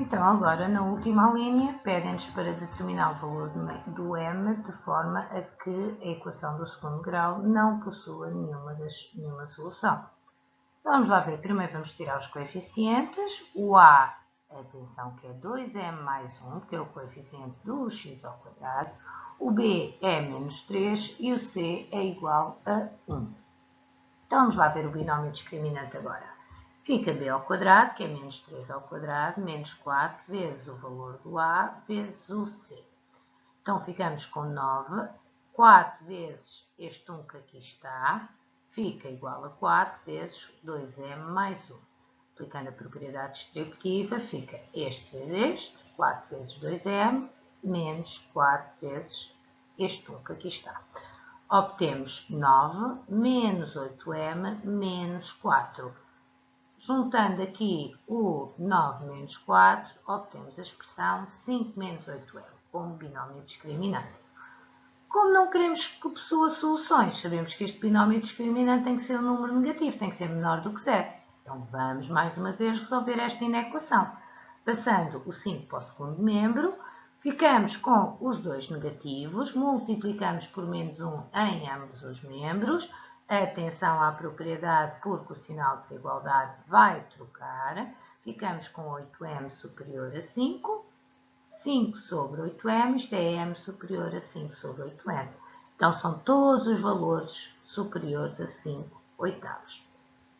Então, agora, na última linha, pedem-nos para determinar o valor do m de forma a que a equação do segundo grau não possua nenhuma, das, nenhuma solução. Vamos lá ver. Primeiro vamos tirar os coeficientes. O a, atenção, que é 2m mais 1, que é o coeficiente do x ao quadrado. O b é menos 3 e o c é igual a 1. Então, vamos lá ver o binómio discriminante agora. Fica b ao quadrado, que é menos 3 ao quadrado, menos 4 vezes o valor do a vezes o c. Então, ficamos com 9. 4 vezes este 1 que aqui está, fica igual a 4 vezes 2m mais 1. Aplicando a propriedade distributiva, fica este vezes este, 4 vezes 2m, menos 4 vezes este 1 que aqui está. Obtemos 9 menos 8m menos 4 Juntando aqui o 9 menos 4, obtemos a expressão 5 menos 8 é como binómio discriminante. Como não queremos que possua soluções, sabemos que este binómio discriminante tem que ser um número negativo, tem que ser menor do que zero. Então vamos mais uma vez resolver esta inequação. Passando o 5 para o segundo membro, ficamos com os dois negativos, multiplicamos por menos 1 em ambos os membros, Atenção à propriedade porque o sinal de desigualdade vai trocar. Ficamos com 8m superior a 5. 5 sobre 8m, isto é m superior a 5 sobre 8m. Então, são todos os valores superiores a 5 oitavos.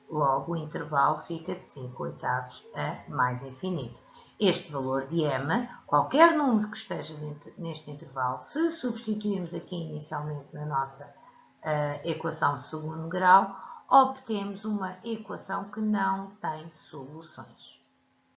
Logo, o intervalo fica de 5 oitavos a mais infinito. Este valor de m, qualquer número que esteja neste intervalo, se substituirmos aqui inicialmente na nossa equação de segundo grau, obtemos uma equação que não tem soluções.